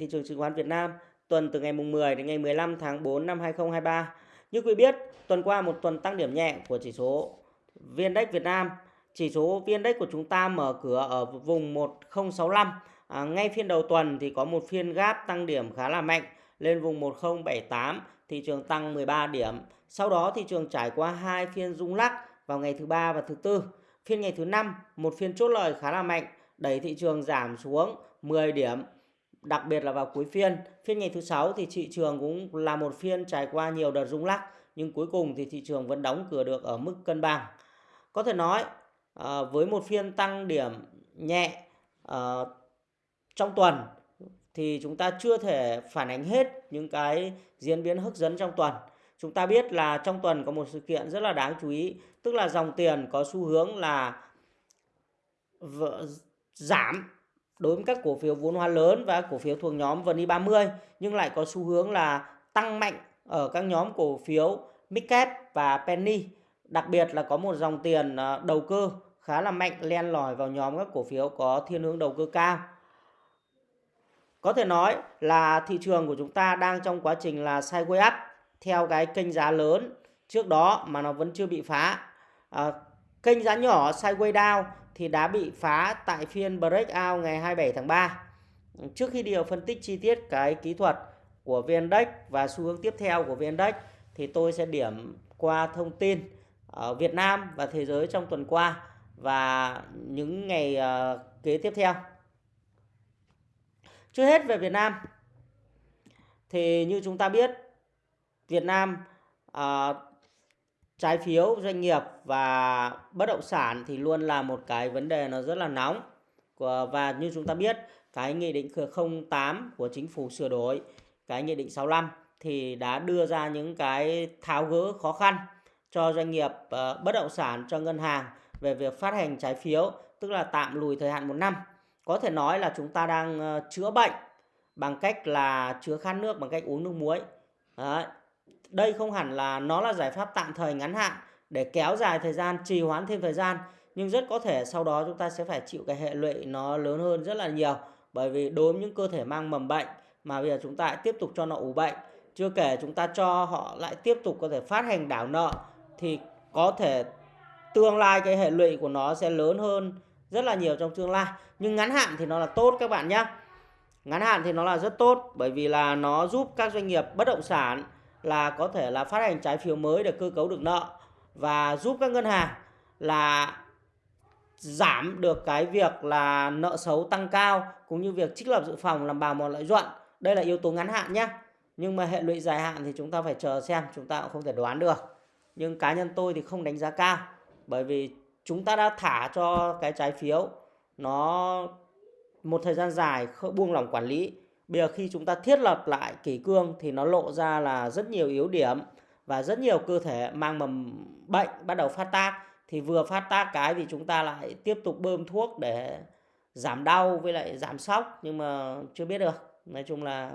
thị trường chứng khoán Việt Nam tuần từ ngày mùng 10 đến ngày 15 tháng 4 năm 2023. Như quý biết, tuần qua một tuần tăng điểm nhẹ của chỉ số VN-Index Việt Nam. Chỉ số VN-Index của chúng ta mở cửa ở vùng 1065. À, ngay phiên đầu tuần thì có một phiên gáp tăng điểm khá là mạnh lên vùng 1078, thị trường tăng 13 điểm. Sau đó thị trường trải qua hai phiên rung lắc vào ngày thứ ba và thứ tư. Phiên ngày thứ năm, một phiên chốt lời khá là mạnh, đẩy thị trường giảm xuống 10 điểm đặc biệt là vào cuối phiên. Phiên ngày thứ sáu thì thị trường cũng là một phiên trải qua nhiều đợt rung lắc nhưng cuối cùng thì thị trường vẫn đóng cửa được ở mức cân bằng. Có thể nói à, với một phiên tăng điểm nhẹ à, trong tuần thì chúng ta chưa thể phản ánh hết những cái diễn biến hấp dẫn trong tuần. Chúng ta biết là trong tuần có một sự kiện rất là đáng chú ý, tức là dòng tiền có xu hướng là giảm đối với các cổ phiếu vốn hóa lớn và cổ phiếu thuộc nhóm VN30 nhưng lại có xu hướng là tăng mạnh ở các nhóm cổ phiếu Midcap và Penny. Đặc biệt là có một dòng tiền ờ, đầu cơ khá là mạnh len lỏi vào nhóm các cổ phiếu có thiên hướng đầu cơ cao. Có thể nói là thị trường của chúng ta đang trong quá trình là sideways up theo cái kênh giá lớn trước đó mà nó vẫn chưa bị phá. À, kênh giá nhỏ sideways down thì đã bị phá tại phiên breakout ngày 27 tháng 3. Trước khi điều phân tích chi tiết cái kỹ thuật của VN-Index và xu hướng tiếp theo của VN-Index thì tôi sẽ điểm qua thông tin ở Việt Nam và thế giới trong tuần qua và những ngày ờ, kế tiếp theo. Trước hết về Việt Nam thì như chúng ta biết Việt Nam uh, trái phiếu doanh nghiệp và bất động sản thì luôn là một cái vấn đề nó rất là nóng. Và như chúng ta biết, cái nghị định 08 của chính phủ sửa đổi, cái nghị định 65 thì đã đưa ra những cái tháo gỡ khó khăn cho doanh nghiệp ờ, bất động sản, cho ngân hàng về việc phát hành trái phiếu, tức là tạm lùi thời hạn một năm. Có thể nói là chúng ta đang ờ, chữa bệnh bằng cách là chữa khát nước bằng cách uống nước muối. Đấy đây không hẳn là nó là giải pháp tạm thời ngắn hạn để kéo dài thời gian, trì hoãn thêm thời gian, nhưng rất có thể sau đó chúng ta sẽ phải chịu cái hệ lụy nó lớn hơn rất là nhiều. Bởi vì đối với những cơ thể mang mầm bệnh mà bây giờ chúng ta lại tiếp tục cho nó ủ bệnh, chưa kể chúng ta cho họ lại tiếp tục có thể phát hành đảo nợ, thì có thể tương lai cái hệ lụy của nó sẽ lớn hơn rất là nhiều trong tương lai. Nhưng ngắn hạn thì nó là tốt các bạn nhé ngắn hạn thì nó là rất tốt bởi vì là nó giúp các doanh nghiệp bất động sản là có thể là phát hành trái phiếu mới để cơ cấu được nợ và giúp các ngân hàng là giảm được cái việc là nợ xấu tăng cao cũng như việc trích lập dự phòng làm bào mòn lợi nhuận. Đây là yếu tố ngắn hạn nhé. Nhưng mà hệ lụy dài hạn thì chúng ta phải chờ xem, chúng ta cũng không thể đoán được. Nhưng cá nhân tôi thì không đánh giá cao bởi vì chúng ta đã thả cho cái trái phiếu nó một thời gian dài buông lỏng quản lý Bây giờ khi chúng ta thiết lập lại kỷ cương thì nó lộ ra là rất nhiều yếu điểm và rất nhiều cơ thể mang mầm bệnh bắt đầu phát tác. Thì vừa phát tác cái thì chúng ta lại tiếp tục bơm thuốc để giảm đau với lại giảm sốc nhưng mà chưa biết được. Nói chung là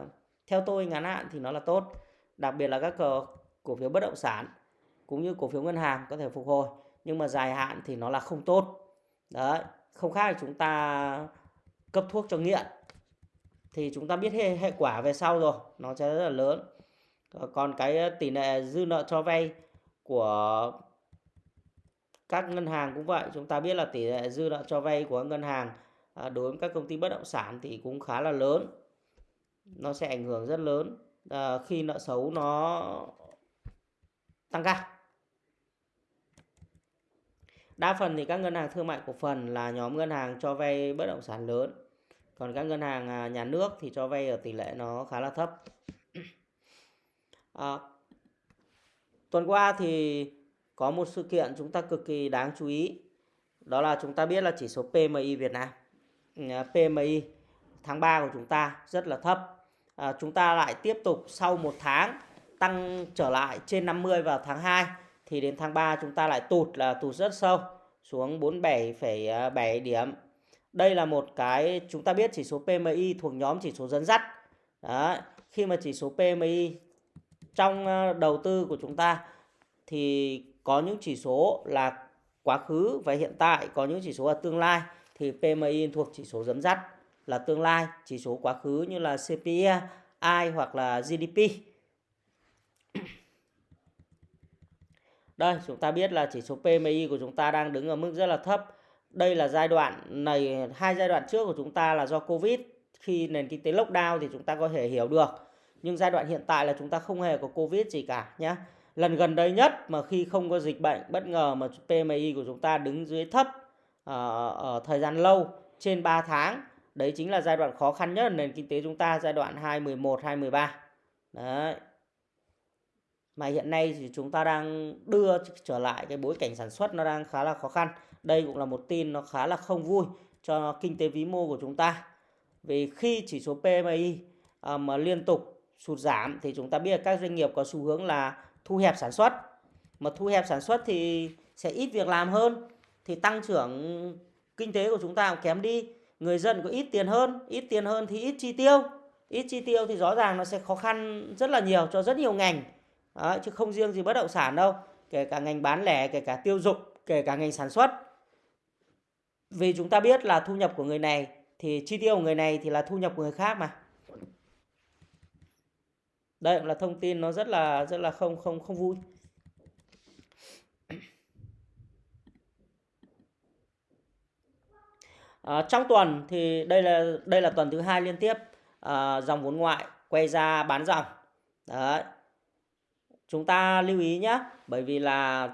theo tôi ngắn hạn thì nó là tốt đặc biệt là các cổ, cổ phiếu bất động sản cũng như cổ phiếu ngân hàng có thể phục hồi nhưng mà dài hạn thì nó là không tốt. Đấy không khác là chúng ta cấp thuốc cho nghiện thì chúng ta biết hệ, hệ quả về sau rồi nó sẽ rất là lớn. Ờ, còn cái ờ, tỷ lệ dư nợ cho vay của các ngân hàng cũng vậy. Chúng ta biết là tỷ lệ dư nợ cho vay của ngân hàng ờ, đối với các công ty bất động sản thì cũng khá là lớn. Nó sẽ ảnh hưởng rất lớn à, khi nợ xấu nó tăng cao. Đa phần thì các ngân hàng thương mại cổ phần là nhóm ngân hàng cho vay bất động sản lớn còn các ngân hàng à, nhà nước thì cho vay ở tỷ lệ nó khá là thấp. À, tuần qua thì có một sự kiện chúng ta cực kỳ đáng chú ý. Đó là chúng ta biết là chỉ số PMI Việt Nam à, PMI tháng 3 của chúng ta rất là thấp. À, chúng ta lại tiếp tục sau một tháng tăng trở lại trên 50 vào tháng 2 thì đến tháng 3 chúng ta lại tụt là tụt rất sâu xuống 47,7 à, điểm đây là một cái chúng ta biết chỉ số PMI thuộc nhóm chỉ số dẫn dắt. Đó. Khi mà chỉ số PMI trong ờ, đầu tư của chúng ta thì có những chỉ số là quá khứ và hiện tại, có những chỉ số là tương lai thì PMI thuộc chỉ số dẫn dắt. là tương lai, chỉ số quá khứ như là CPI hoặc là GDP. Đây, chúng ta biết là chỉ số PMI của chúng ta đang đứng ở mức rất là thấp. Đây là giai đoạn này, hai giai đoạn trước của chúng ta là do Covid. Khi nền kinh tế lockdown thì chúng ta có thể hiểu được. Nhưng giai đoạn hiện tại là chúng ta không hề có Covid gì cả nhé. Lần gần đây nhất mà khi không có dịch bệnh bất ngờ mà PMI của chúng ta đứng dưới thấp ở, ở thời gian lâu trên 3 tháng. Đấy chính là giai đoạn khó khăn nhất nền kinh tế chúng ta giai đoạn 2011 2013. Đấy. Mà hiện nay thì chúng ta đang đưa trở lại cái bối cảnh sản xuất nó đang khá là khó khăn. Đây cũng là một tin nó khá là không vui cho kinh tế vĩ mô của chúng ta. Vì khi chỉ số PMI à, mà liên tục sụt giảm thì chúng ta biết các doanh nghiệp có xu hướng là thu hẹp sản xuất. Mà thu hẹp sản xuất thì sẽ ít việc làm hơn, thì tăng trưởng kinh tế của chúng ta cũng kém đi người dân có ít tiền hơn, ít tiền hơn thì ít chi tiêu ít chi tiêu thì rõ ràng nó sẽ khó khăn rất là nhiều cho rất nhiều ngành đó, chứ không riêng gì bất động sản đâu kể cả ngành bán lẻ kể cả tiêu dụng kể cả ngành sản xuất vì chúng ta biết là thu nhập của người này thì chi tiêu của người này thì là thu nhập của người khác mà đây là thông tin nó rất là rất là không không không vui À, trong tuần thì đây là đây là tuần thứ hai liên tiếp à, dòng vốn ngoại quay ra bán dòng. Đấy. Chúng ta lưu ý nhé, bởi vì là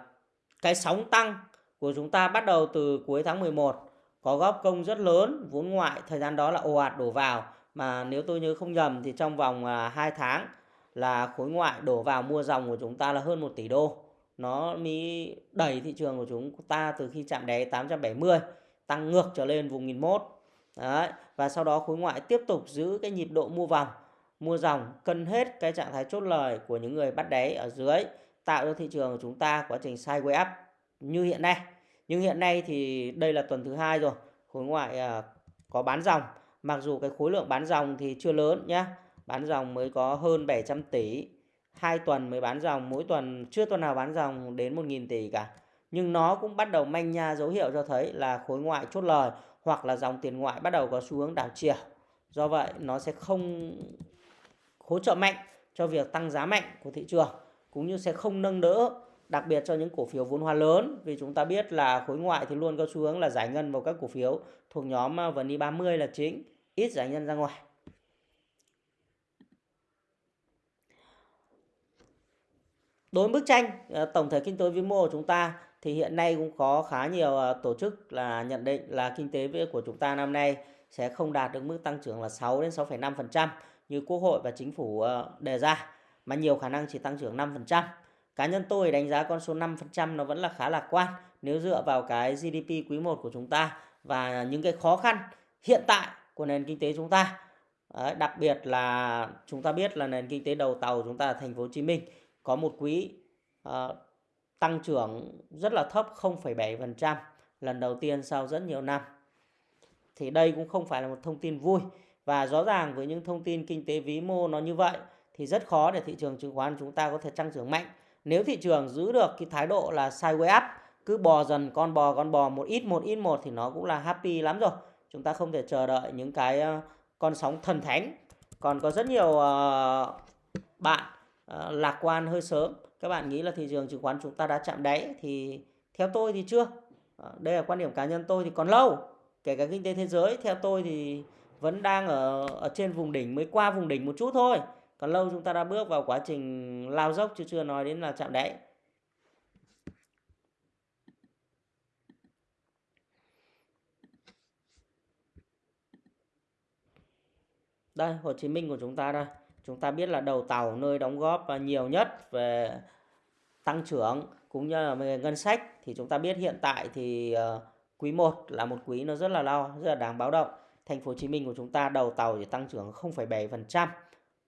cái sóng tăng của chúng ta bắt đầu từ cuối tháng 11 có góp công rất lớn vốn ngoại thời gian đó là ồ ạt đổ vào. Mà nếu tôi nhớ không nhầm thì trong vòng à, 2 tháng là khối ngoại đổ vào mua dòng của chúng ta là hơn 1 tỷ đô. Nó mới đẩy thị trường của chúng ta từ khi chạm đáy 870 tăng ngược trở lên vùng 1001 Đấy. và sau đó khối ngoại tiếp tục giữ cái nhịp độ mua vòng mua dòng, cân hết cái trạng thái chốt lời của những người bắt đáy ở dưới, tạo cho thị trường của chúng ta quá trình sideways up như hiện nay. Nhưng hiện nay thì đây là tuần thứ hai rồi, khối ngoại à, có bán dòng. Mặc dù cái khối lượng bán dòng thì chưa lớn nhé bán dòng mới có hơn 700 tỷ. Hai tuần mới bán dòng, mỗi tuần chưa tuần nào bán dòng đến 1.000 tỷ cả. Nhưng nó cũng bắt đầu manh nha dấu hiệu cho thấy là khối ngoại chốt lời hoặc là dòng tiền ngoại bắt đầu có xu hướng đảo chiều. Do vậy, nó sẽ không hỗ trợ mạnh cho việc tăng giá mạnh của thị trường cũng như sẽ không nâng đỡ đặc biệt cho những cổ phiếu vốn hóa lớn vì chúng ta biết là khối ngoại thì luôn có xu hướng là giải ngân vào các cổ phiếu thuộc nhóm à, VN e 30 là chính, ít giải ngân ra ngoài. Đối với bức tranh à, tổng thể kinh tế vĩ mô của chúng ta thì hiện nay cũng có khá nhiều à, tổ chức là nhận định là kinh tế của chúng ta năm nay sẽ không đạt được mức tăng trưởng là 6 đến 6,5% như Quốc hội và chính phủ ờ, đề ra mà nhiều khả năng chỉ tăng trưởng 5%. Cá nhân tôi đánh giá con số 5% nó vẫn là khá lạc quan nếu dựa vào cái GDP quý 1 của chúng ta và những cái khó khăn hiện tại của nền kinh tế chúng ta. Đấy, đặc biệt là chúng ta biết là nền kinh tế đầu tàu của chúng ta ở thành phố Hồ Chí Minh có một quý uh, tăng trưởng rất là thấp 0,7% lần đầu tiên sau rất nhiều năm. Thì đây cũng không phải là một thông tin vui và rõ ràng với những thông tin kinh tế vĩ mô nó như vậy thì rất khó để thị trường chứng khoán chúng ta có thể tăng trưởng mạnh. Nếu thị trường giữ được cái thái độ là sideways up, cứ bò dần con bò con bò một ít một ít một thì nó cũng là happy lắm rồi. Chúng ta không thể chờ đợi những cái ờ, con sóng thần thánh. Còn có rất nhiều ờ, bạn ờ, lạc quan hơi sớm các bạn nghĩ là thị trường chứng khoán chúng ta đã chạm đáy thì theo tôi thì chưa đây là quan điểm cá nhân tôi thì còn lâu kể cả kinh tế thế giới theo tôi thì vẫn đang ở ở trên vùng đỉnh mới qua vùng đỉnh một chút thôi. Còn lâu chúng ta đã bước vào quá trình lao dốc chứ chưa nói đến là chạm đáy. Đây Hồ Chí Minh của chúng ta đây. Chúng ta biết là đầu tàu nơi đóng góp nhiều nhất về tăng trưởng cũng như là về ngân sách. Thì chúng ta biết hiện tại thì ờ, quý 1 là một quý nó rất là lo, rất là đáng báo động. Thành phố Hồ Chí Minh của chúng ta đầu tàu chỉ tăng trưởng 0,7%.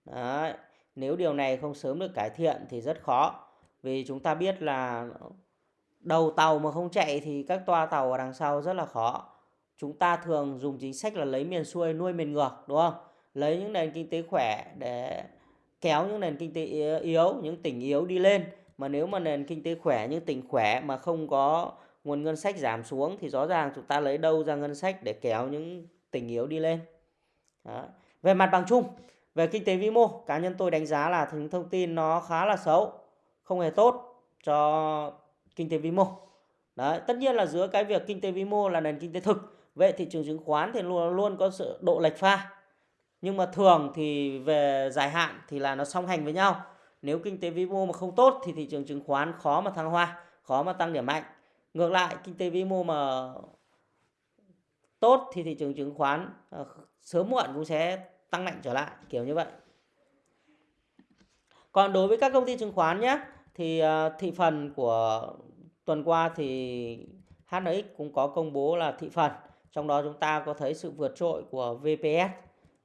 Đấy. Nếu điều này không sớm được cải thiện thì rất khó. Vì chúng ta biết là đầu tàu mà không chạy thì các toa tàu ở đằng sau rất là khó. Chúng ta thường dùng chính sách là lấy miền xuôi nuôi miền ngược đúng không? lấy những nền kinh tế khỏe để kéo những nền kinh tế yếu những tỉnh yếu đi lên mà nếu mà nền kinh tế khỏe những tỉnh khỏe mà không có nguồn ngân sách giảm xuống thì rõ ràng chúng ta lấy đâu ra ngân sách để kéo những tỉnh yếu đi lên Đó. Về mặt bằng chung, về kinh tế vĩ mô, cá nhân tôi đánh giá là những thông tin nó khá là xấu, không hề tốt cho kinh tế vĩ mô. Đấy, tất nhiên là giữa cái việc kinh tế vĩ mô là nền kinh tế thực, vậy thị trường chứng khoán thì luôn luôn có sự độ lệch pha. Nhưng mà thường thì về dài hạn thì là nó song hành với nhau. Nếu kinh tế vĩ mô mà không tốt thì thị trường chứng khoán khó mà thăng hoa, khó mà tăng điểm mạnh. Ngược lại, kinh tế vĩ mô mà tốt thì thị trường chứng khoán ờ, sớm muộn cũng sẽ tăng mạnh trở lại kiểu như vậy. Còn đối với các công ty chứng khoán nhé thì ờ, thị phần của tuần qua thì HNX cũng có công bố là thị phần trong đó chúng ta có thấy sự vượt trội của VPS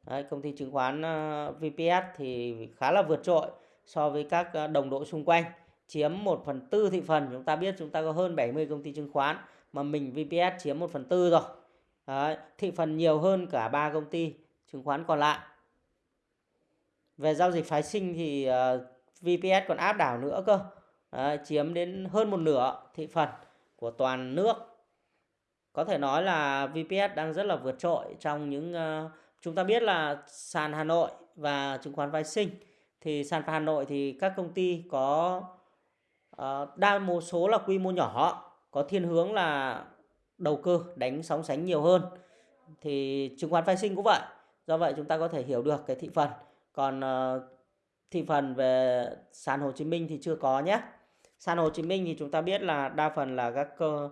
Đấy, công ty chứng khoán ờ, VPS thì khá là vượt trội so với các đồng đội xung quanh chiếm 1 phần tư thị phần. Chúng ta biết chúng ta có hơn 70 công ty chứng khoán mà mình VPS chiếm 1 phần tư rồi. Đấy, thị phần nhiều hơn cả ba công ty chứng khoán còn lại. Về giao dịch phái sinh thì ờ, uh, VPS còn áp đảo nữa cơ. Đấy, chiếm đến hơn một nửa thị phần của toàn nước. Có thể nói là VPS đang rất là vượt trội trong những uh, chúng ta biết là sàn Hà Nội và chứng khoán phái sinh. Thì sàn Hà Nội thì các công ty có uh, đa một số là quy mô nhỏ có thiên hướng là đầu cơ đánh sóng sánh nhiều hơn. Thì chứng khoán phái sinh cũng vậy. Do vậy chúng ta có thể hiểu được cái thị phần. Còn uh, thị phần về sàn Hồ Chí Minh thì chưa có nhé. Sàn Hồ Chí Minh thì chúng ta biết là đa phần là các cơ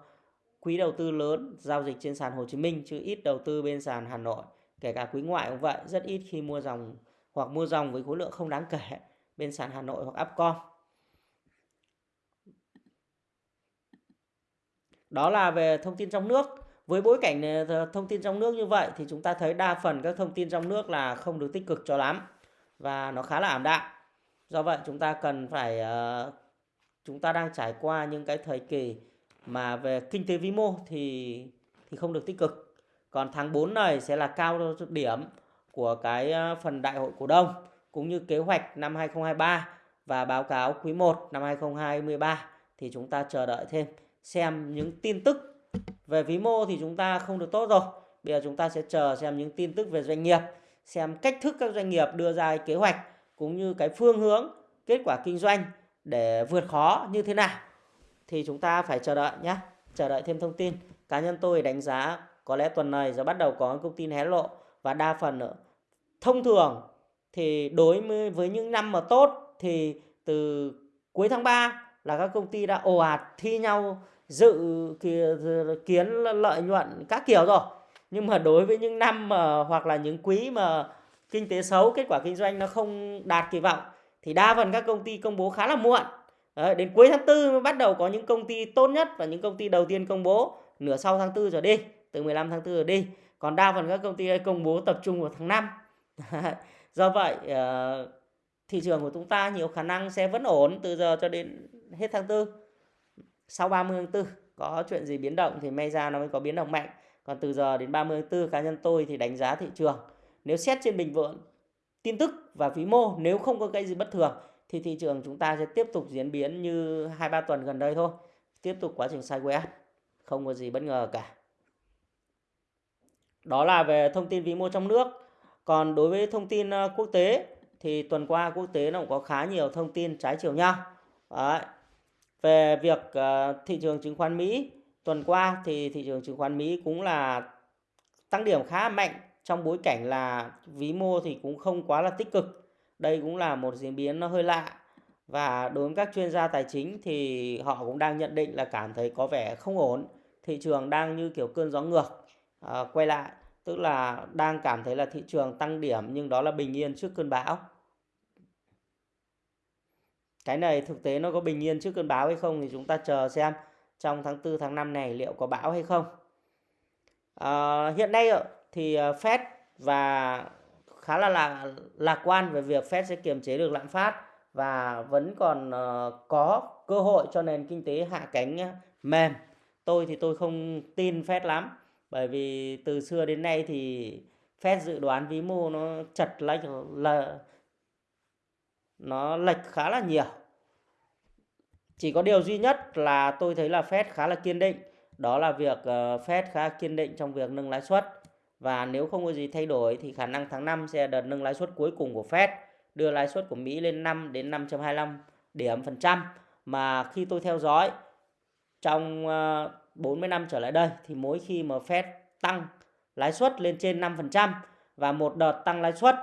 quỹ đầu tư lớn giao dịch trên sàn Hồ Chí Minh chứ ít đầu tư bên sàn Hà Nội. Kể cả quý ngoại cũng vậy rất ít khi mua dòng hoặc mua dòng với khối lượng không đáng kể bên sàn Hà Nội hoặc Upcom. Đó là về thông tin trong nước. Với bối cảnh ờ, thông tin trong nước như vậy thì chúng ta thấy đa phần các thông tin trong nước là không được tích cực cho lắm và nó khá là ảm đạm. Do vậy chúng ta cần phải ờ, chúng ta đang trải qua những cái thời kỳ mà về kinh tế vĩ mô thì thì không được tích cực. Còn tháng 4 này sẽ là cao điểm của cái ờ, phần đại hội cổ đông cũng như kế hoạch năm 2023 và báo cáo quý 1 năm 2023 thì chúng ta chờ đợi thêm xem những tin tức về vĩ mô thì chúng ta không được tốt rồi. Bây giờ chúng ta sẽ chờ xem những tin tức về doanh nghiệp, xem cách thức các doanh nghiệp đưa ra kế hoạch cũng như cái phương hướng, kết quả kinh doanh để vượt khó như thế nào. Thì chúng ta phải chờ đợi nhé. Chờ đợi thêm thông tin. Cá nhân tôi đánh giá có lẽ tuần này sẽ bắt đầu có công tin hé lộ và đa phần nữa thông thường thì đối với những năm mà tốt thì từ cuối tháng 3 là các công ty đã ồ ạt thi nhau dự kiến lợi nhuận các kiểu rồi. Nhưng mà đối với những năm mà hoặc là những quý mà kinh tế xấu kết quả kinh doanh nó không đạt kỳ vọng thì đa phần các công ty công bố khá là muộn. Đấy, đến cuối tháng 4 mới bắt đầu có những công ty tốt nhất và những công ty đầu tiên công bố nửa sau tháng 4 trở đi từ 15 tháng 4 trở đi. Còn đa phần các công ty công bố tập trung vào tháng 5 do vậy ờ, thị trường của chúng ta nhiều khả năng sẽ vẫn ổn từ giờ cho đến hết tháng 4 sau 30 tháng 4 có chuyện gì biến động thì may ra nó mới có biến động mạnh. Còn từ giờ đến 30 tháng 4 cá nhân tôi thì đánh giá thị trường. Nếu xét trên bình vượng tin tức và vĩ mô nếu không có cái gì bất thường, thì thị trường chúng ta sẽ tiếp tục diễn biến như hai ba tuần gần đây thôi. Tiếp tục quá trình sideways không có gì bất ngờ cả. Đó là về thông tin vĩ mô trong nước. Còn đối với thông tin ờ, quốc tế thì tuần qua quốc tế nó cũng có khá nhiều thông tin trái chiều nhau. Đấy về việc uh, thị trường chứng khoán Mỹ tuần qua thì thị trường chứng khoán Mỹ cũng là tăng điểm khá mạnh. Trong bối cảnh là ví mô thì cũng không quá là tích cực. Đây cũng là một diễn biến nó hơi lạ. Và đối với các chuyên gia tài chính thì họ cũng đang nhận định là cảm thấy có vẻ không ổn. Thị trường đang như kiểu cơn gió ngược à, quay lại. Tức là đang cảm thấy là thị trường tăng điểm nhưng đó là bình yên trước cơn bão cái này thực tế nó có bình yên trước cơn bão hay không thì chúng ta chờ xem trong tháng 4 tháng 5 này liệu có bão hay không à, hiện nay thì ờ, Fed và khá là lạc, lạc quan về việc Fed sẽ kiềm chế được lạm phát và vẫn còn ờ, có cơ hội cho nền kinh tế hạ cánh mềm. Tôi thì tôi không tin Fed lắm bởi vì từ xưa đến nay thì Fed dự đoán vĩ mô nó chật lệch là nó lệch khá là nhiều. Chỉ có điều duy nhất là tôi thấy là Fed khá là kiên định, đó là việc ờ, Fed khá kiên định trong việc nâng lãi suất. Và nếu không có gì thay đổi thì khả năng tháng 5 sẽ đợt nâng lãi suất cuối cùng của Fed đưa lãi suất của Mỹ lên 5 đến 5.25 điểm phần trăm. Mà khi tôi theo dõi trong ờ, 40 năm trở lại đây thì mỗi khi mà Fed tăng lãi suất lên trên 5% và một đợt tăng lãi suất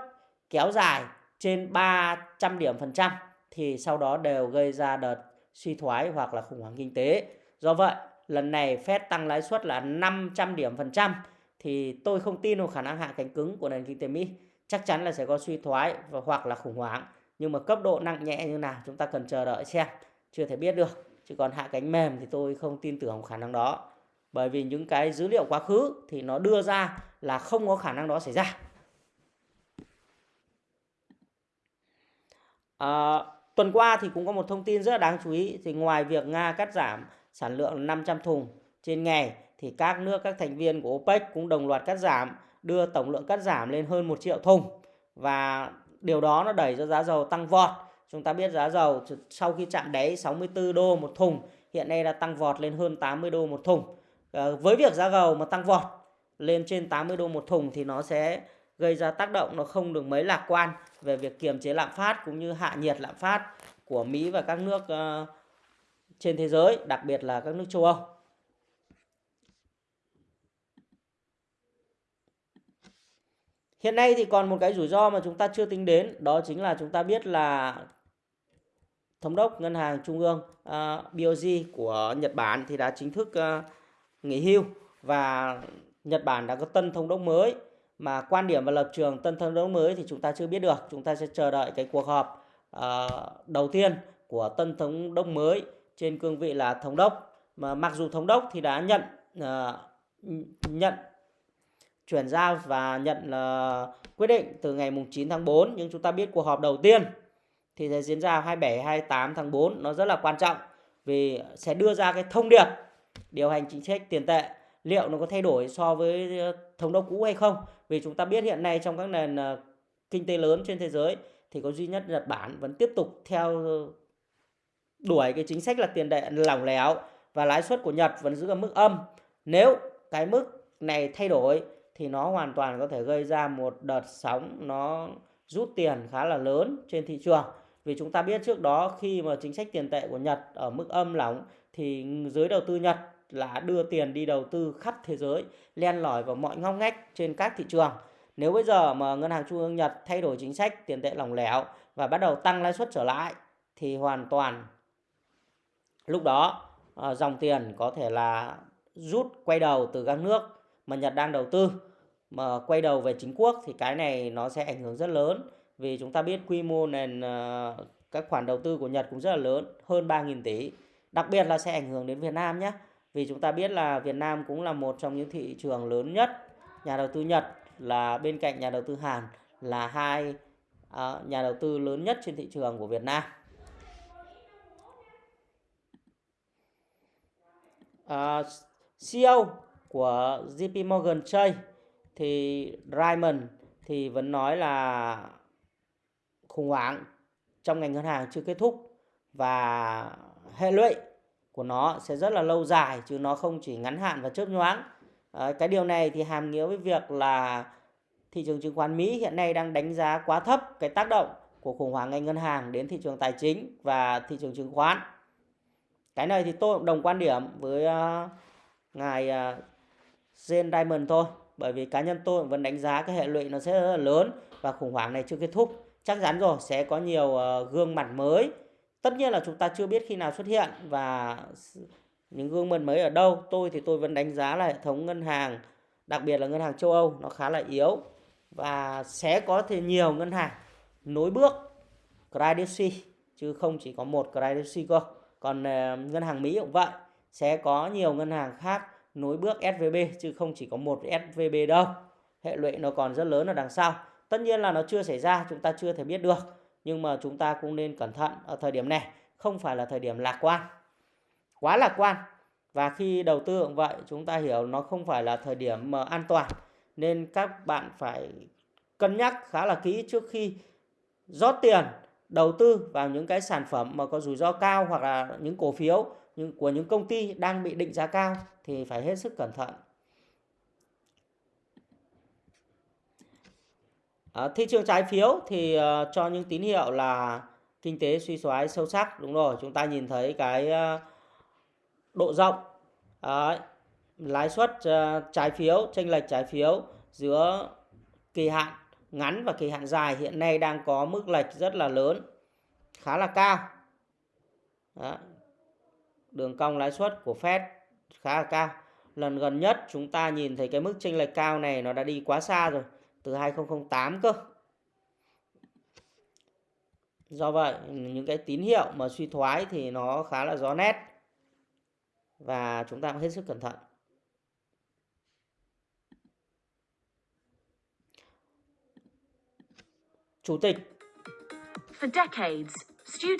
kéo dài trên 300 điểm phần trăm thì sau đó đều gây ra đợt suy thoái hoặc là khủng hoảng kinh tế. Do vậy, lần này Fed tăng lãi suất là 500 điểm phần trăm thì tôi không tin vào khả năng hạ cánh cứng của nền kinh tế Mỹ. Chắc chắn là sẽ có suy thoái và hoặc là khủng hoảng. Nhưng mà cấp độ nặng nhẹ như nào chúng ta cần chờ đợi xem. Chưa thể biết được. Chứ còn hạ cánh mềm thì tôi không tin tưởng khả năng đó. Bởi vì những cái dữ liệu quá khứ thì nó đưa ra là không có khả năng đó xảy ra. À, tuần qua thì cũng có một thông tin rất là đáng chú ý. Thì ngoài việc Nga cắt giảm sản lượng 500 thùng trên ngày thì các nước các thành viên của OPEC cũng đồng loạt cắt giảm, đưa tổng lượng cắt giảm lên hơn 1 triệu thùng và điều đó nó đẩy cho giá dầu tăng vọt. Chúng ta biết giá dầu sau khi chạm đáy 64 đô một thùng hiện nay đã tăng vọt lên hơn 80 đô một thùng. À, với việc giá dầu mà tăng vọt lên trên 80 đô một thùng thì nó sẽ gây ra tác động nó không được mấy lạc quan về việc kiềm chế lạm phát cũng như hạ nhiệt lạm phát của Mỹ và các nước ờ, trên thế giới, đặc biệt là các nước châu Âu. Hiện nay thì còn một cái rủi ro mà chúng ta chưa tính đến, đó chính là chúng ta biết là thống đốc ngân hàng trung ương ờ, uh, BOJ của Nhật Bản thì đã chính thức uh, nghỉ hưu và Nhật Bản đã có tân thống đốc mới mà quan điểm và lập trường tân thống đốc mới thì chúng ta chưa biết được. Chúng ta sẽ chờ đợi cái cuộc họp uh, đầu tiên của tân thống đốc mới trên cương vị là thống đốc. Mà mặc dù thống đốc thì đã nhận uh, nhận chuyển giao và nhận uh, quyết định từ ngày mùng 9 tháng 4 nhưng chúng ta biết cuộc họp đầu tiên thì sẽ diễn ra 27 28 tháng 4 nó rất là quan trọng vì sẽ đưa ra cái thông điệp điều hành chính sách tiền tệ. Liệu nó có thay đổi so với ờ, thống đốc cũ hay không? Vì chúng ta biết hiện nay trong các nền ờ, kinh tế lớn trên thế giới thì có duy nhất Nhật Bản vẫn tiếp tục theo đuổi cái chính sách là tiền tệ lỏng lẻo và lãi suất của Nhật vẫn giữ ở mức âm. Nếu cái mức này thay đổi thì nó hoàn toàn có thể gây ra một đợt sóng nó rút tiền khá là lớn trên thị trường. Vì chúng ta biết trước đó khi mà chính sách tiền tệ của Nhật ở mức âm lỏng thì giới đầu tư Nhật là đưa tiền đi đầu tư khắp thế giới, len lỏi vào mọi ngóc ngách trên các thị trường. Nếu bây giờ mà ngân hàng trung ương Nhật thay đổi chính sách tiền tệ lỏng lẻo và bắt đầu tăng lãi suất trở lại thì hoàn toàn lúc đó ờ, dòng tiền có thể là rút quay đầu từ các nước mà Nhật đang đầu tư. Mà quay đầu về chính quốc thì cái này nó sẽ ảnh hưởng rất lớn vì chúng ta biết quy mô nền ờ, các khoản đầu tư của Nhật cũng rất là lớn hơn 3.000 tỷ. Đặc biệt là sẽ ảnh hưởng đến Việt Nam nhé vì chúng ta biết là Việt Nam cũng là một trong những thị trường lớn nhất nhà đầu tư Nhật là bên cạnh nhà đầu tư Hàn là hai uh, nhà đầu tư lớn nhất trên thị trường của Việt Nam. À, uh, CEO của JP Morgan Chase thì Raymond thì vẫn nói là khủng hoảng trong ngành ngân hàng chưa kết thúc và hệ lụy của nó sẽ rất là lâu dài chứ nó không chỉ ngắn hạn và chớp nhoáng. À, cái điều này thì hàm nghĩa với việc là thị trường chứng khoán Mỹ hiện nay đang đánh giá quá thấp cái tác động của khủng hoảng ngành ngân hàng đến thị trường tài chính và thị trường chứng khoán cái này thì tôi cũng đồng quan điểm với uh, ngài uh, Jane Diamond thôi bởi vì cá nhân tôi vẫn đánh giá cái hệ lụy nó sẽ rất là lớn và khủng hoảng này chưa kết thúc chắc chắn rồi sẽ có nhiều uh, gương mặt mới tất nhiên là chúng ta chưa biết khi nào xuất hiện và những gương mặt mới ở đâu. Tôi thì tôi vẫn đánh giá là hệ thống ngân hàng đặc biệt là ngân hàng châu Âu nó khá là yếu và sẽ có thể nhiều ngân hàng nối bước Credit Suisse chứ không chỉ có một Credit Suisse cơ. Còn uh, ngân hàng Mỹ cũng vậy sẽ có nhiều ngân hàng khác nối bước SVB chứ không chỉ có một SVB đâu. Hệ lụy nó còn rất lớn ở đằng sau. Tất nhiên là nó chưa xảy ra chúng ta chưa thể biết được nhưng mà chúng ta cũng nên cẩn thận ở thời điểm này, không phải là thời điểm lạc quan. Quá lạc quan. Và khi đầu tư cũng vậy, chúng ta hiểu nó không phải là thời điểm mà an toàn. Nên các bạn phải cân nhắc khá là kỹ trước khi rót tiền, đầu tư vào những cái sản phẩm mà có rủi ro cao hoặc là những cổ phiếu, những của những công ty đang bị định giá cao thì phải hết sức cẩn thận. À, thị trường trái phiếu thì uh, cho những tín hiệu là kinh tế suy thoái sâu sắc đúng rồi. Chúng ta nhìn thấy cái uh, độ rộng uh, lãi suất uh, trái phiếu chênh lệch trái phiếu giữa kỳ hạn ngắn và kỳ hạn dài hiện nay đang có mức lệch rất là lớn khá là cao. Đó. đường cong lãi suất của Fed khá là cao. Lần gần nhất chúng ta nhìn thấy cái mức chênh lệch cao này nó đã đi quá xa rồi từ 2008 cơ. Do vậy những cái tín hiệu mà suy thoái thì nó khá là rõ nét. Và chúng ta cũng hết sức cẩn thận. Chủ tịch. For decades, student...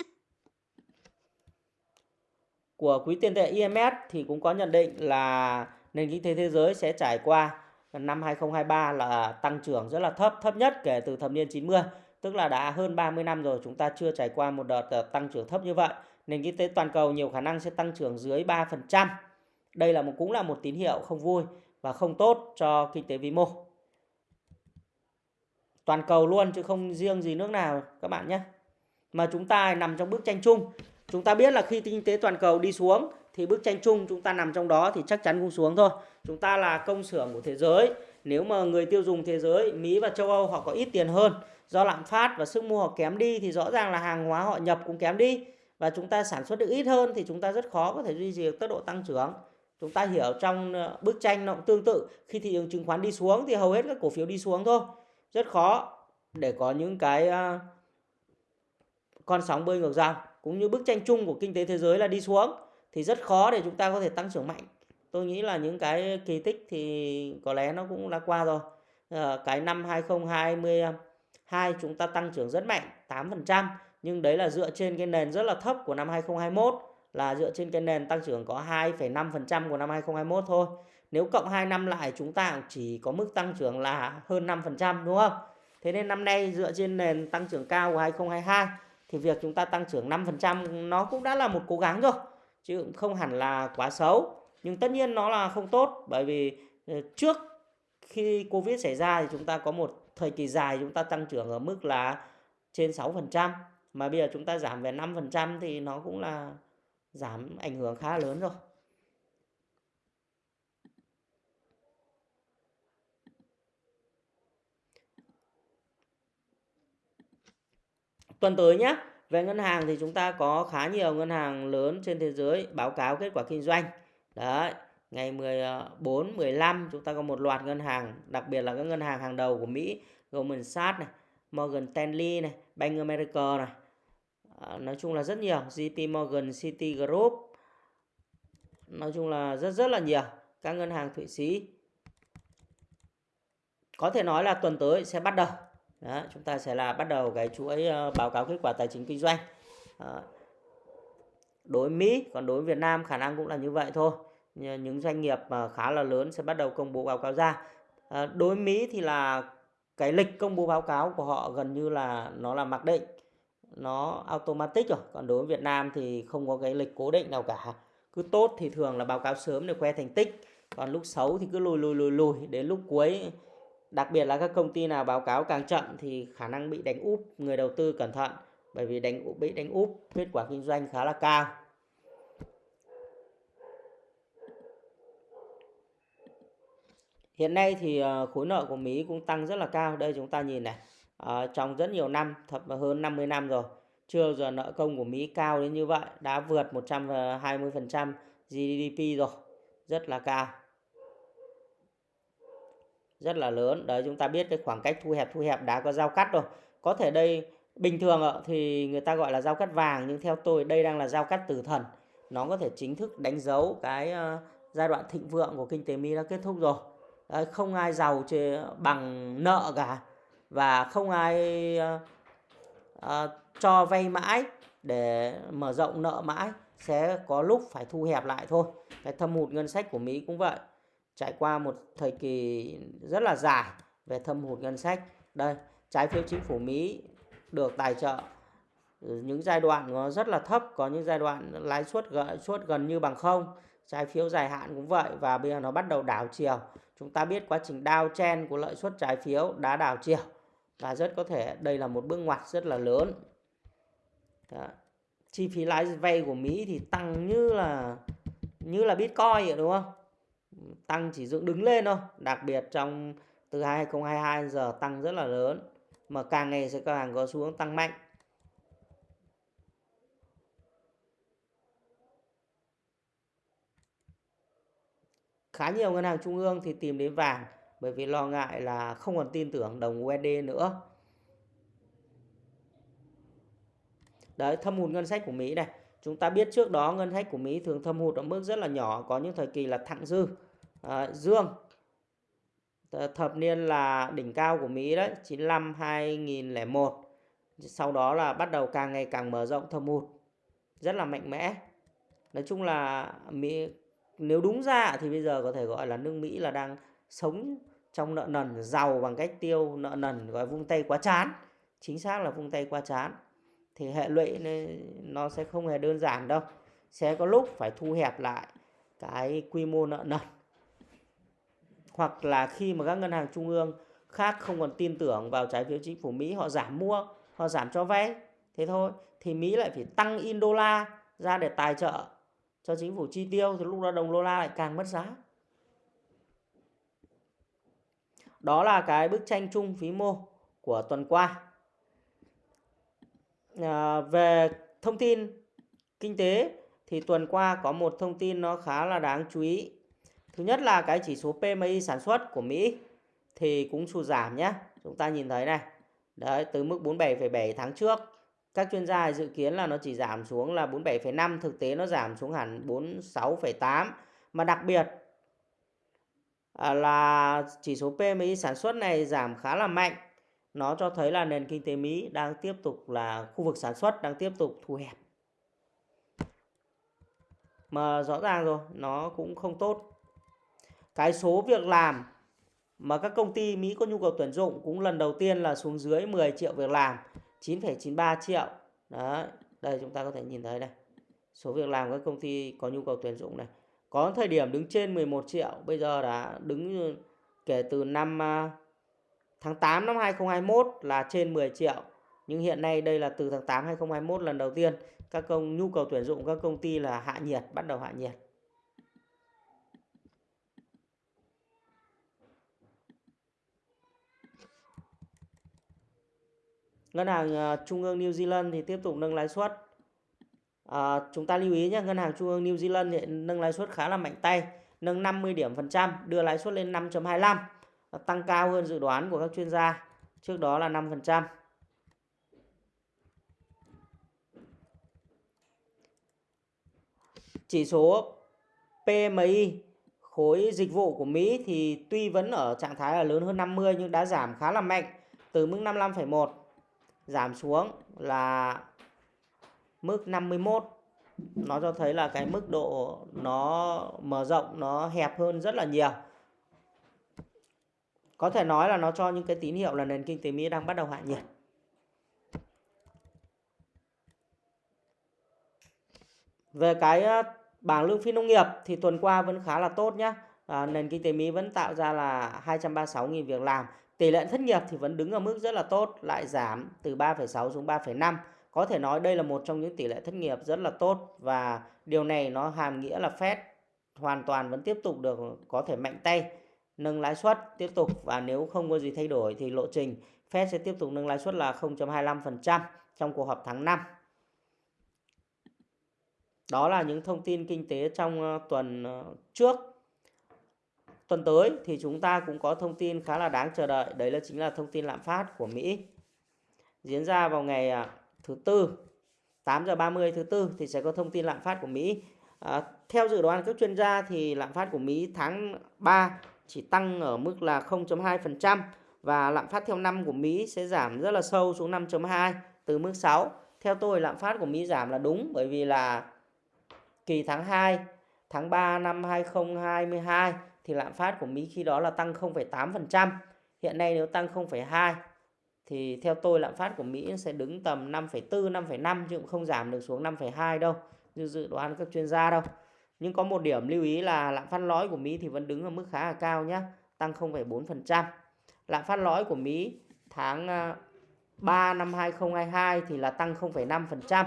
của quỹ tiền tệ IMF thì cũng có nhận định là nền kinh tế thế giới sẽ trải qua năm 2023 là tăng trưởng rất là thấp, thấp nhất kể từ thập niên 90, tức là đã hơn 30 năm rồi chúng ta chưa trải qua một đợt ờ, tăng trưởng thấp như vậy. Nền kinh tế toàn cầu nhiều khả năng sẽ tăng trưởng dưới 3%. Đây là một cũng là một tín hiệu không vui và không tốt cho kinh tế vĩ mô. Toàn cầu luôn chứ không riêng gì nước nào các bạn nhé. Mà chúng ta nằm trong bức tranh chung. Chúng ta biết là khi kinh tế toàn cầu đi xuống thì bức tranh chung chúng ta nằm trong đó thì chắc chắn cũng xuống thôi. Chúng ta là công xưởng của thế giới. Nếu mà người tiêu dùng thế giới, Mỹ và châu Âu họ có ít tiền hơn do lạm phát và sức mua họ kém đi thì rõ ràng là hàng hóa họ nhập cũng kém đi và chúng ta sản xuất được ít hơn thì chúng ta rất khó có thể duy trì được tốc độ tăng trưởng. Chúng ta hiểu trong ờ, bức tranh nó cũng tương tự khi thị trường chứng khoán đi xuống thì hầu hết các cổ phiếu đi xuống thôi. Rất khó để có những cái ờ, con sóng bơi ngược dòng cũng như bức tranh chung của kinh tế thế giới là đi xuống thì rất khó để chúng ta có thể tăng trưởng mạnh. Tôi nghĩ là những cái kỳ tích thì có lẽ nó cũng đã qua rồi. À, cái năm 2022 chúng ta tăng trưởng rất mạnh 8% nhưng đấy là dựa trên cái nền rất là thấp của năm 2021 là dựa trên cái nền tăng trưởng có 2,5% của năm 2021 thôi. Nếu cộng 2 năm lại chúng ta chỉ có mức tăng trưởng là hơn 5% đúng không? Thế nên năm nay dựa trên nền tăng trưởng cao của 2022 thì việc chúng ta tăng trưởng 5% nó cũng đã là một cố gắng rồi chứ cũng không hẳn là quá xấu. Nhưng tất nhiên nó là không tốt bởi vì ờ, trước khi Covid xảy ra thì chúng ta có một thời kỳ dài chúng ta tăng trưởng ở mức là trên 6% mà bây giờ chúng ta giảm về 5% thì nó cũng là giảm ảnh hưởng khá lớn rồi. Tuần tới nhé, về ngân hàng thì chúng ta có khá nhiều ngân hàng lớn trên thế giới báo cáo kết quả kinh doanh. Đấy, ngày 14, 15 ờ, chúng ta có một loạt ngân hàng, đặc biệt là các ngân hàng hàng đầu của Mỹ, Goldman Sachs này, Morgan Stanley này, Bank America này. À, nói chung là rất nhiều, JP Morgan, Citigroup. Nói chung là rất rất là nhiều các ngân hàng Thụy Sĩ. Có thể nói là tuần tới sẽ bắt đầu đó, chúng ta sẽ là bắt đầu cái chuỗi uh, báo cáo kết quả tài chính kinh doanh. Đó. đối Mỹ còn đối Việt Nam khả năng cũng là như vậy thôi. Những doanh nghiệp mà khá là lớn sẽ bắt đầu công bố báo cáo ra. À, đối Mỹ thì là cái lịch công bố báo cáo của họ gần như là nó là mặc định nó automatic rồi. Còn đối với Việt Nam thì không có cái lịch cố định nào cả. Cứ tốt thì thường là báo cáo sớm để khoe thành tích. Còn lúc xấu thì cứ lùi lùi lùi lùi. Đến lúc cuối Đặc biệt là các công ty nào báo cáo càng chậm thì khả năng bị đánh úp người đầu tư cẩn thận bởi vì đánh bị đánh úp kết quả kinh doanh khá là cao. Hiện nay thì ờ, khối nợ của Mỹ cũng tăng rất là cao. Đây chúng ta nhìn này, à, trong rất nhiều năm, thập hơn 50 năm rồi, chưa giờ nợ công của Mỹ cao đến như vậy, đã vượt 120% GDP rồi, rất là cao rất là lớn. Đấy chúng ta biết cái khoảng cách thu hẹp thu hẹp đã có giao cắt rồi. Có thể đây bình thường thì người ta gọi là giao cắt vàng nhưng theo tôi đây đang là giao cắt tử thần. Nó có thể chính thức đánh dấu cái ờ, giai đoạn thịnh vượng của kinh tế Mỹ đã kết thúc rồi. Đấy, không ai giàu bằng nợ cả và không ai uh, uh, cho vay mãi. Để mở rộng nợ mãi sẽ có lúc phải thu hẹp lại thôi. Cái thâm hụt ngân sách của Mỹ cũng vậy trải qua một thời kỳ rất là dài về thâm hụt ngân sách. Đây, trái phiếu chính phủ Mỹ được tài trợ những giai đoạn nó rất là thấp, có những giai đoạn lãi suất suất gần như bằng không. Trái phiếu dài hạn cũng vậy và bây giờ nó bắt đầu đảo chiều. Chúng ta biết quá trình đao chen của lợi suất trái phiếu đã đảo chiều và rất có thể đây là một bước ngoặt rất là lớn Đó. chi phí lãi vay của Mỹ thì tăng như là như là Bitcoin vậy đúng không tăng chỉ dựng đứng lên thôi đặc biệt trong từ 2022 giờ tăng rất là lớn mà càng ngày sẽ càng có xu hướng tăng mạnh khá nhiều ngân hàng trung ương thì tìm đến vàng bởi vì lo ngại là không còn tin tưởng đồng USD nữa. Đấy, thâm hụt ngân sách của Mỹ này. Chúng ta biết trước đó ngân sách của Mỹ thường thâm hụt ở mức rất là nhỏ, có những thời kỳ là thặng dư, à, dương. Thập niên là đỉnh cao của Mỹ đấy, 95 2001. Sau đó là bắt đầu càng ngày càng mở rộng thâm hụt rất là mạnh mẽ. Nói chung là Mỹ nếu đúng ra thì bây giờ có thể gọi là nước Mỹ là đang sống trong nợ nần giàu bằng cách tiêu nợ nần gọi vung tay quá chán chính xác là vung tay quá chán thì hệ lụy nó sẽ không hề đơn giản đâu sẽ có lúc phải thu hẹp lại cái quy mô nợ nần hoặc là khi mà các ngân hàng trung ương khác không còn tin tưởng vào trái phiếu chính phủ Mỹ họ giảm mua họ giảm cho vay. Thế thôi thì Mỹ lại phải tăng in đô la ra để tài trợ cho chính phủ chi tiêu thì lúc đó đồng đô la lại càng mất giá. Đó là cái bức tranh chung phí mô của tuần qua. À, về thông tin kinh tế thì tuần qua có một thông tin nó khá là đáng chú ý thứ nhất là cái chỉ số PMI sản xuất của Mỹ thì cũng sụt giảm nhé chúng ta nhìn thấy này. Đấy từ mức 47,7 tháng trước. Các chuyên gia dự kiến là nó chỉ giảm xuống là 47,5 thực tế nó giảm xuống hẳn 46,8 mà đặc biệt à, là chỉ số PMI sản xuất này giảm khá là mạnh. Nó cho thấy là nền kinh tế Mỹ đang tiếp tục là khu vực sản xuất đang tiếp tục thu hẹp. Mà rõ ràng rồi nó cũng không tốt cái số việc làm mà các công ty Mỹ có nhu cầu tuyển dụng cũng lần đầu tiên là xuống dưới 10 triệu việc làm 9,93 triệu. Đó đây chúng ta có thể nhìn thấy đây. Số việc làm các công ty có nhu cầu tuyển dụng này. Có thời điểm đứng trên 11 triệu bây giờ đã đứng kể từ năm à, tháng 8 năm 2021 là trên 10 triệu. Nhưng hiện nay đây là từ tháng 8 2021 lần đầu tiên các công nhu cầu tuyển dụng các công ty là hạ nhiệt bắt đầu hạ nhiệt. Ngân hàng ờ, Trung ương New Zealand thì tiếp tục nâng lãi suất. À, chúng ta lưu ý nhé, Ngân hàng Trung ương New Zealand thì nâng lãi suất khá là mạnh tay, nâng 50 điểm phần trăm, đưa lãi suất lên 5.25, tăng cao hơn dự đoán của các chuyên gia. Trước đó là 5%. Chỉ số PMI khối dịch vụ của Mỹ thì tuy vẫn ở trạng thái là lớn hơn 50 nhưng đã giảm khá là mạnh từ mức 55,1 giảm xuống là mức 51 nó cho thấy là cái mức độ nó mở rộng nó hẹp hơn rất là nhiều. Có thể nói là nó cho những cái tín hiệu là nền kinh tế Mỹ đang bắt đầu hạ nhiệt. Về cái ờ, bảng lương phi nông nghiệp thì tuần qua vẫn khá là tốt nhé à, nền kinh tế Mỹ vẫn tạo ra là 236.000 việc làm. Tỷ lệ thất nghiệp thì vẫn đứng ở mức rất là tốt, lại giảm từ 3,6 xuống 3,5. Có thể nói đây là một trong những tỷ lệ thất nghiệp rất là tốt và điều này nó hàm nghĩa là Fed hoàn toàn vẫn tiếp tục được có thể mạnh tay nâng lãi suất tiếp tục và nếu không có gì thay đổi thì lộ trình Fed sẽ tiếp tục nâng lãi suất là 0.25% trong cuộc họp tháng 5. Đó là những thông tin kinh tế trong ờ, tuần ờ, trước tuần tới thì chúng ta cũng có thông tin khá là đáng chờ đợi. Đấy là chính là thông tin lạm phát của Mỹ. Diễn ra vào ngày à, thứ tư 8 giờ 30 thứ tư thì sẽ có thông tin lạm phát của Mỹ. À, theo dự đoán các chuyên gia thì lạm phát của Mỹ tháng 3 chỉ tăng ở mức là 0.2% và lạm phát theo năm của Mỹ sẽ giảm rất là sâu xuống 5.2 từ mức 6. Theo tôi lạm phát của Mỹ giảm là đúng bởi vì là kỳ tháng 2, tháng 3 năm 2022 thì lạm phát của Mỹ khi đó là tăng 0,8%. Hiện nay nếu tăng 0,2 thì theo tôi lạm phát của Mỹ sẽ đứng tầm 5,4, 5,5 chứ cũng không giảm được xuống 5,2 đâu như dự đoán các chuyên gia đâu. Nhưng có một điểm lưu ý là lạm phát lõi của Mỹ thì vẫn đứng ở mức khá là cao nhé, tăng 0,4%. Lạm phát lõi của Mỹ tháng à, 3 năm 2022 thì là tăng 0,5%.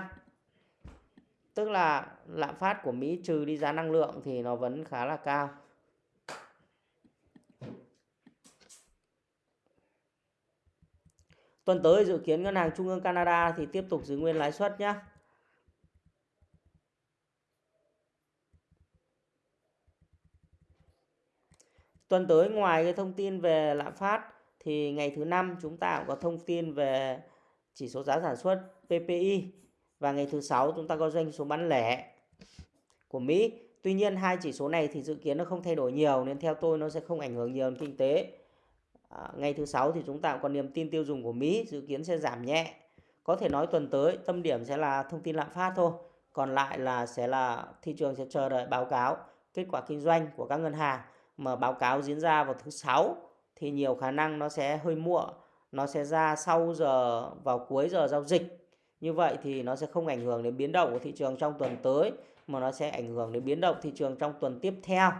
Tức là lạm phát của Mỹ trừ đi giá năng lượng thì nó vẫn khá là cao. Tuần tới dự kiến Ngân hàng Trung ương Canada thì tiếp tục giữ nguyên lãi suất nhé. Tuần tới ngoài cái thông tin về lạm phát thì ngày thứ năm chúng ta cũng có thông tin về chỉ số giá sản xuất PPI và ngày thứ sáu chúng ta có doanh số bán lẻ của Mỹ. Tuy nhiên hai chỉ số này thì dự kiến nó không thay đổi nhiều nên theo tôi nó sẽ không ảnh hưởng nhiều đến kinh tế. À, ngày thứ sáu thì chúng ta cũng còn niềm tin tiêu dùng của Mỹ dự kiến sẽ giảm nhẹ. Có thể nói tuần tới tâm điểm sẽ là thông tin lạm phát thôi. Còn lại là sẽ là thị trường sẽ chờ đợi báo cáo kết quả kinh doanh của các ngân hàng mà báo cáo diễn ra vào thứ sáu thì nhiều khả năng nó sẽ hơi muộn, nó sẽ ra sau giờ vào cuối giờ giao dịch. Như vậy thì nó sẽ không ảnh hưởng đến biến động của thị trường trong tuần tới mà nó sẽ ảnh hưởng đến biến động thị trường trong tuần tiếp theo.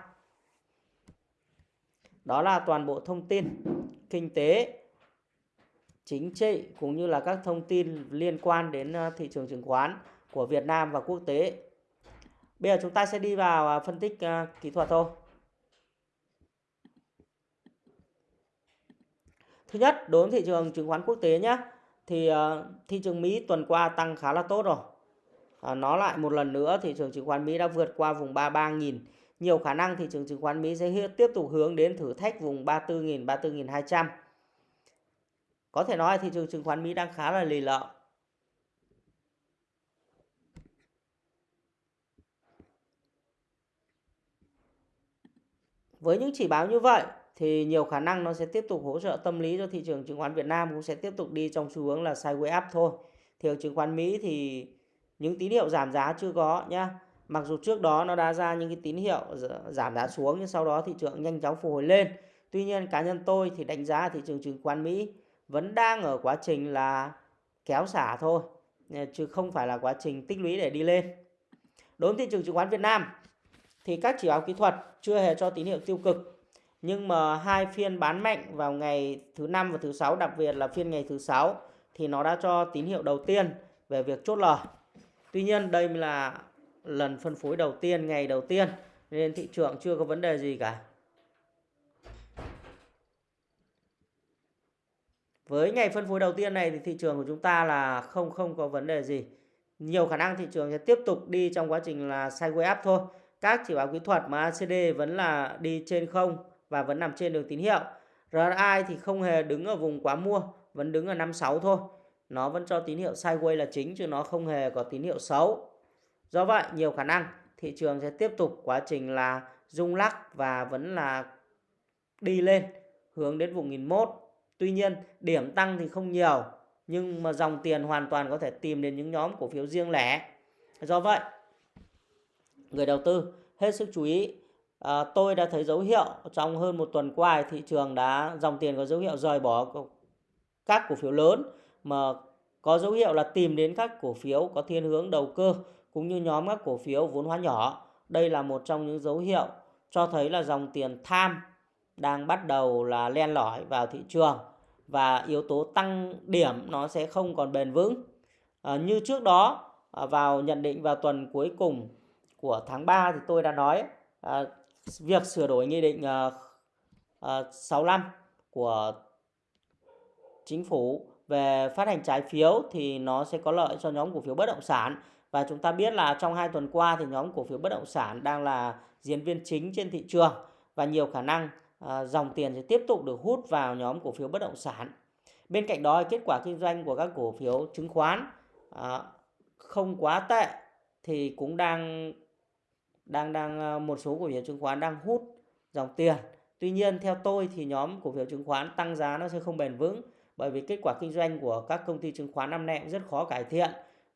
Đó là toàn bộ thông tin kinh tế, chính trị cũng như là các thông tin liên quan đến ờ, thị trường chứng khoán của Việt Nam và quốc tế. Bây giờ chúng ta sẽ đi vào ờ, phân tích ờ, kỹ thuật thôi. Thứ nhất, đối với thị trường chứng khoán quốc tế nhé, thì thị trường Mỹ tuần qua tăng khá là tốt rồi. Nó lại một lần nữa thị trường chứng khoán Mỹ đã vượt qua vùng 33.000. Nhiều khả năng thị trường chứng khoán Mỹ sẽ tiếp tục hướng đến thử thách vùng 34.000, 34.200. Có thể nói thị trường chứng khoán Mỹ đang khá là lì lợ. Với những chỉ báo như vậy thì nhiều khả năng nó sẽ tiếp tục hỗ trợ tâm lý cho thị trường chứng khoán Việt Nam cũng sẽ tiếp tục đi trong xu hướng là sideways up thôi. Thị trường chứng khoán Mỹ thì những tín hiệu giảm giá chưa có nhá. Mặc dù trước đó nó đã ra những cái tín hiệu giảm giá xuống, nhưng sau đó thị trường nhanh chóng phục hồi lên. Tuy nhiên, cá nhân tôi thì đánh giá thị trường chứng khoán Mỹ vẫn đang ở quá trình là kéo xả thôi ờ, chứ không phải là quá trình tích lũy để đi lên. Đối với thị trường chứng khoán Việt Nam thì các chỉ báo kỹ thuật chưa hề cho tín hiệu tiêu cực, nhưng mà hai phiên bán mạnh vào ngày thứ năm và thứ sáu, đặc biệt là phiên ngày thứ sáu thì nó đã cho tín hiệu đầu tiên về việc chốt lời. Tuy nhiên, đây là lần phân phối đầu tiên ngày đầu tiên nên thị trường chưa có vấn đề gì cả. Với ngày phân phối đầu tiên này thì thị trường của chúng ta là không không có vấn đề gì. Nhiều khả năng thị trường sẽ tiếp tục đi trong quá trình là sideways up thôi. Các chỉ báo kỹ thuật mà ACD vẫn là đi trên không và vẫn nằm trên đường tín hiệu. RSI thì không hề đứng ở vùng quá mua, vẫn đứng ở 56 thôi. Nó vẫn cho tín hiệu sideways là chính chứ nó không hề có tín hiệu xấu. Do vậy, nhiều khả năng thị trường sẽ tiếp tục quá trình là rung lắc và vẫn là đi lên hướng đến vùng 1001. Tuy nhiên, điểm tăng thì không nhiều, nhưng mà dòng tiền hoàn toàn có thể tìm đến những nhóm cổ phiếu riêng lẻ. Do vậy, người đầu tư hết sức chú ý à, tôi đã thấy dấu hiệu trong hơn một tuần qua thị trường đã dòng tiền có dấu hiệu rời bỏ các cổ phiếu lớn mà có dấu hiệu là tìm đến các cổ phiếu có thiên hướng đầu cơ cũng như nhóm các cổ phiếu vốn hóa nhỏ. Đây là một trong những dấu hiệu cho thấy là dòng tiền tham đang bắt đầu là len lỏi vào thị trường và yếu tố tăng điểm nó sẽ không còn bền vững. À, như trước đó à, vào nhận định vào tuần cuối cùng của tháng 3 thì tôi đã nói à, việc sửa đổi nghị định à, à, 65 của chính phủ về phát hành trái phiếu thì nó sẽ có lợi cho nhóm cổ phiếu bất động sản và chúng ta biết là trong hai tuần qua thì nhóm cổ phiếu bất động sản đang là diễn viên chính trên thị trường và nhiều khả năng à, dòng tiền sẽ tiếp tục được hút vào nhóm cổ phiếu bất động sản. Bên cạnh đó kết quả kinh doanh của các cổ phiếu chứng khoán à, không quá tệ thì cũng đang đang đang ờ, một số cổ phiếu chứng khoán đang hút dòng tiền. Tuy nhiên theo tôi thì nhóm cổ phiếu chứng khoán tăng giá nó sẽ không bền vững bởi vì kết quả kinh doanh của các công ty chứng khoán năm nay cũng rất khó cải thiện.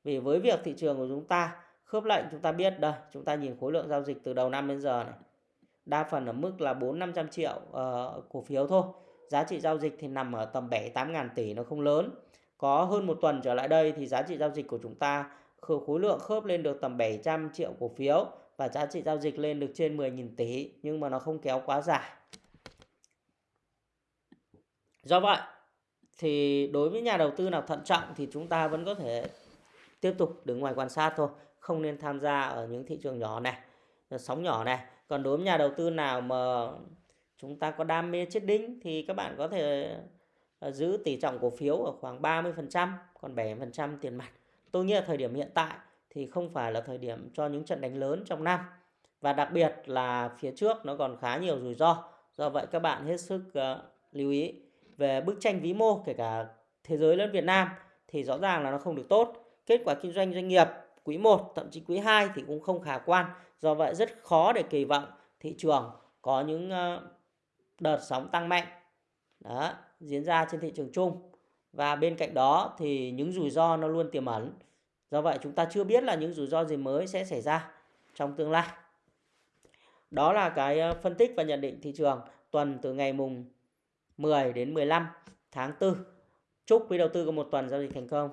Vì với việc thị trường của chúng ta khớp lệnh chúng ta biết đây, chúng ta nhìn khối lượng giao dịch từ đầu năm đến giờ này. Đa phần ở mức là 4 500 triệu uh, cổ phiếu thôi. Giá trị giao dịch thì nằm ở tầm 7 8 ngàn tỷ nó không lớn. Có hơn một tuần trở lại đây thì giá trị giao dịch của chúng ta khối lượng khớp lên được tầm 700 triệu cổ phiếu và giá trị giao dịch lên được trên 10.000 tỷ nhưng mà nó không kéo quá dài. Do vậy thì đối với nhà đầu tư nào thận trọng thì chúng ta vẫn có thể tiếp tục đứng ngoài quan sát thôi không nên tham gia ở những thị trường nhỏ này ờ, sóng nhỏ này. Còn đối với nhà đầu tư nào mà chúng ta có đam mê chết đinh thì các bạn có thể ờ, giữ tỷ trọng cổ phiếu ở khoảng 30% còn 7% tiền mặt. Tôi nghĩ là thời điểm hiện tại thì không phải là thời điểm cho những trận đánh lớn trong năm. Và đặc biệt là phía trước nó còn khá nhiều rủi ro. Do vậy các bạn hết sức uh, lưu ý. Về bức tranh vĩ mô kể cả thế giới lẫn Việt Nam thì rõ ràng là nó không được tốt kết quả kinh doanh doanh nghiệp quý 1 thậm chí quý 2 thì cũng không khả quan. Do vậy rất khó để kỳ vọng thị trường có những ờ, đợt sóng tăng mạnh. Đó, diễn ra trên thị trường chung. Và bên cạnh đó thì những rủi ro nó luôn tiềm ẩn. Do vậy chúng ta chưa biết là những rủi ro gì mới sẽ xảy ra trong tương lai. Đó là cái ờ, phân tích và nhận định thị trường tuần từ ngày mùng 10 đến 15 tháng 4 chúc quý đầu tư có một tuần giao dịch thành công.